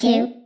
two,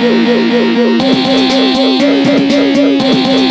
Thank you.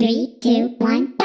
Three, two, one.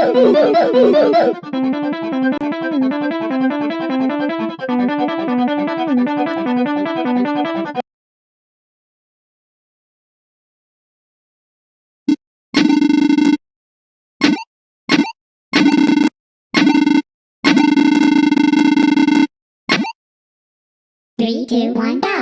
Three, two, one, go!